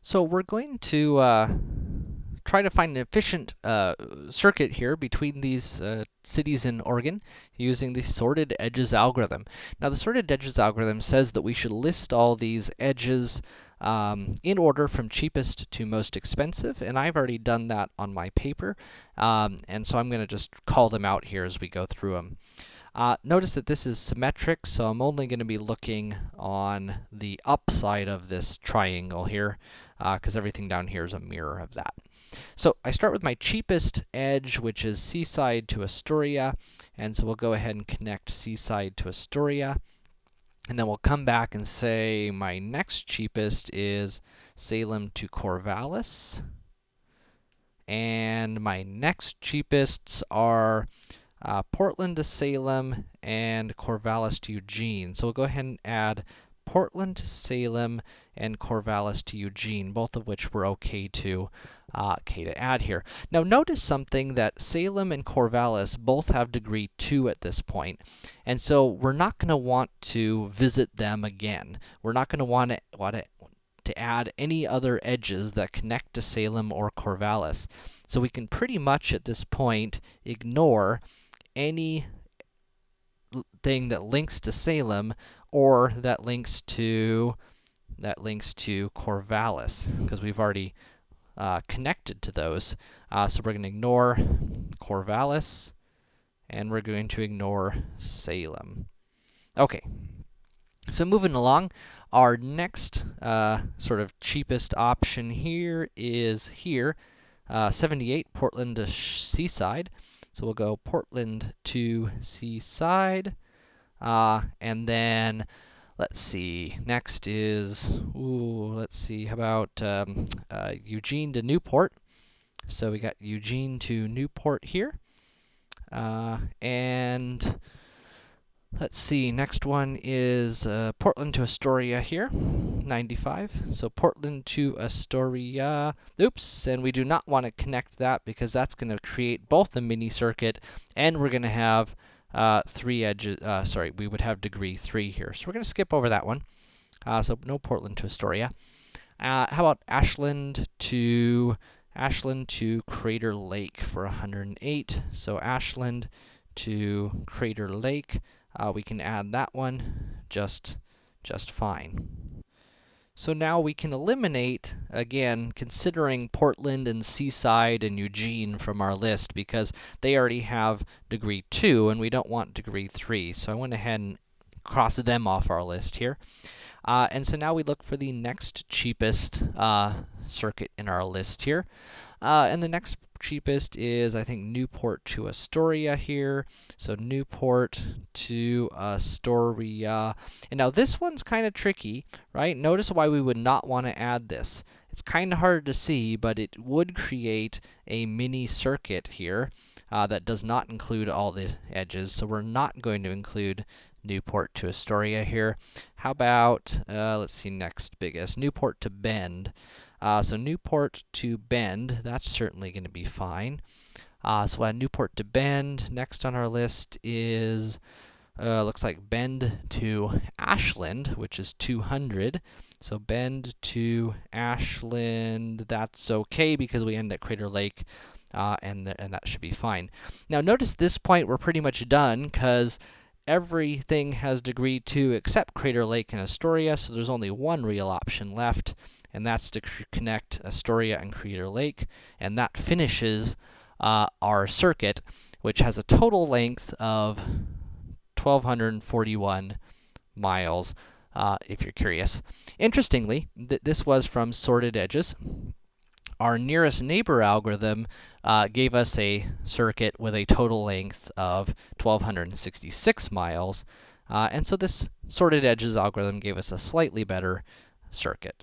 So we're going to uh, try to find an efficient uh, circuit here between these uh, cities in Oregon using the sorted edges algorithm. Now, the sorted edges algorithm says that we should list all these edges um, in order from cheapest to most expensive, and I've already done that on my paper. Um, and so I'm going to just call them out here as we go through them. Uh, notice that this is symmetric, so I'm only going to be looking on the upside of this triangle here, because uh, everything down here is a mirror of that. So I start with my cheapest edge, which is Seaside to Astoria, and so we'll go ahead and connect Seaside to Astoria. And then we'll come back and say my next cheapest is Salem to Corvallis. And my next cheapest are uh, Portland to Salem and Corvallis to Eugene. So we'll go ahead and add Portland to Salem and Corvallis to Eugene, both of which we're okay to, uh, okay to add here. Now notice something that Salem and Corvallis both have degree 2 at this point, and so we're not going to want to visit them again. We're not going to want to, want to to add any other edges that connect to Salem or Corvallis. So we can pretty much at this point ignore any thing that links to Salem or that links to that links to Corvallis because we've already uh, connected to those. Uh, so we're going to ignore Corvallis and we're going to ignore Salem. Okay. So moving along, our next uh, sort of cheapest option here is here, uh, 78 Portland to Seaside. So we'll go Portland to Seaside, uh, and then let's see. Next is ooh, let's see. How about um, uh, Eugene to Newport? So we got Eugene to Newport here, uh, and Let's see, next one is uh, Portland to Astoria here, 95. So Portland to Astoria, oops, and we do not want to connect that because that's going to create both the mini circuit and we're going to have uh, three edges, uh, sorry, we would have degree 3 here. So we're going to skip over that one. Uh, so no Portland to Astoria. Uh, how about Ashland to Ashland to Crater Lake for 108. So Ashland to Crater Lake uh, we can add that one just, just fine. So now we can eliminate, again, considering Portland and Seaside and Eugene from our list because they already have degree 2 and we don't want degree 3. So I went ahead and crossed them off our list here. Uh, and so now we look for the next cheapest uh, circuit in our list here. Uh, and the next cheapest is, I think, Newport to Astoria here. So Newport to Astoria. And now this one's kind of tricky, right? Notice why we would not want to add this. It's kind of hard to see, but it would create a mini circuit here uh, that does not include all the edges. So we're not going to include Newport to Astoria here. How about, uh, let's see, next biggest, Newport to Bend. Uh, so Newport to Bend, that's certainly going to be fine. Uh, so add Newport to Bend. Next on our list is, uh, looks like Bend to Ashland, which is 200. So Bend to Ashland, that's okay because we end at Crater Lake, uh, and, th and that should be fine. Now notice this point we're pretty much done because everything has degree 2 except Crater Lake and Astoria, so there's only one real option left and that's to connect Astoria and Crater Lake, and that finishes uh, our circuit, which has a total length of 1,241 miles, uh, if you're curious. Interestingly, th this was from sorted edges. Our nearest neighbor algorithm uh, gave us a circuit with a total length of 1,266 miles, uh, and so this sorted edges algorithm gave us a slightly better circuit.